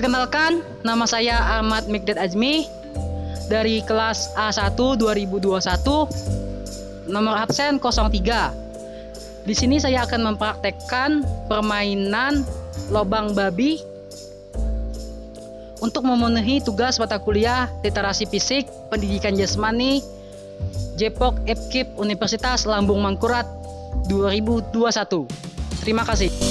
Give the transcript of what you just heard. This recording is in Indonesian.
Perkenalkan, nama saya Ahmad Mikdad Azmi dari kelas A1 2021 nomor absen 03. Di sini saya akan mempraktekkan permainan lobang babi untuk memenuhi tugas mata kuliah literasi fisik, pendidikan jasmani, Jepok Epkip Universitas Lambung Mangkurat 2021. Terima kasih.